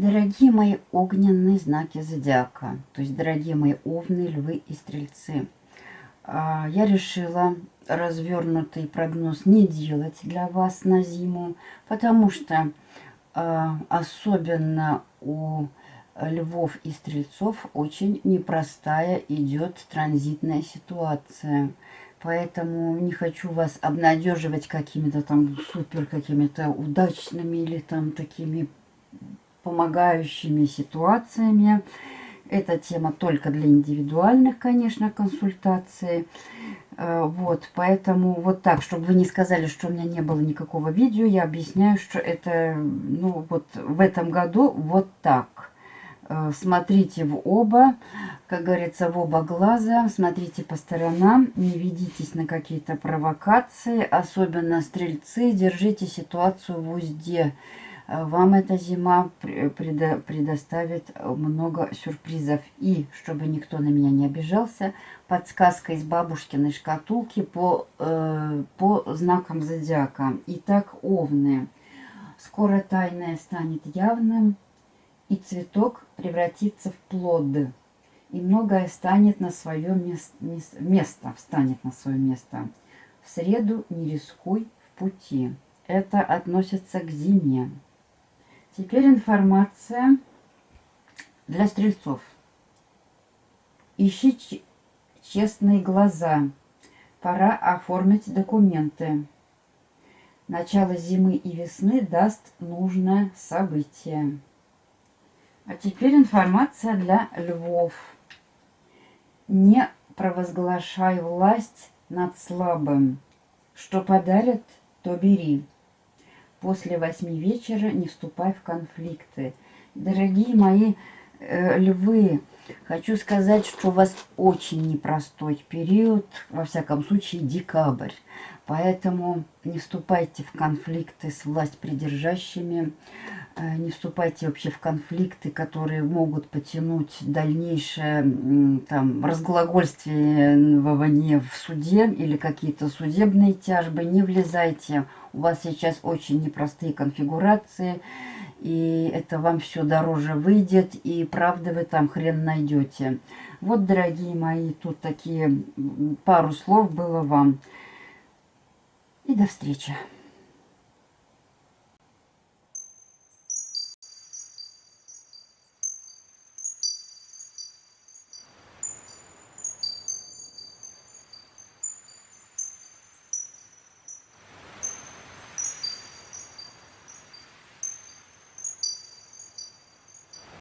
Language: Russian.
Дорогие мои огненные знаки зодиака, то есть дорогие мои овны, львы и стрельцы, а, я решила развернутый прогноз не делать для вас на зиму, потому что а, особенно у львов и стрельцов очень непростая идет транзитная ситуация. Поэтому не хочу вас обнадеживать какими-то там супер какими-то удачными или там такими помогающими ситуациями. Эта тема только для индивидуальных, конечно, консультаций. Э, вот, поэтому вот так, чтобы вы не сказали, что у меня не было никакого видео, я объясняю, что это, ну, вот в этом году вот так. Э, смотрите в оба, как говорится, в оба глаза, смотрите по сторонам, не ведитесь на какие-то провокации, особенно стрельцы, держите ситуацию в узде. Э, вам эта зима предо предоставит много сюрпризов. И, чтобы никто на меня не обижался, подсказка из бабушкиной шкатулки по, э, по знакам зодиака. Итак, овны. Скоро тайное станет явным, и цветок превратится в плод. И многое станет на свое место, место, встанет на свое место. В среду не рискуй в пути. Это относится к зиме. Теперь информация для стрельцов. Ищи честные глаза. Пора оформить документы. Начало зимы и весны даст нужное событие. А теперь информация для львов. Не провозглашай власть над слабым. Что подарят, то бери после восьми вечера не вступай в конфликты. Дорогие мои э, львы, хочу сказать, что у вас очень непростой период, во всяком случае декабрь. Поэтому не вступайте в конфликты с власть придержащими, не вступайте вообще в конфликты, которые могут потянуть дальнейшее там, разглагольствование в суде или какие-то судебные тяжбы. Не влезайте. У вас сейчас очень непростые конфигурации, и это вам все дороже выйдет, и правда вы там хрен найдете. Вот, дорогие мои, тут такие пару слов было вам. И до встречи.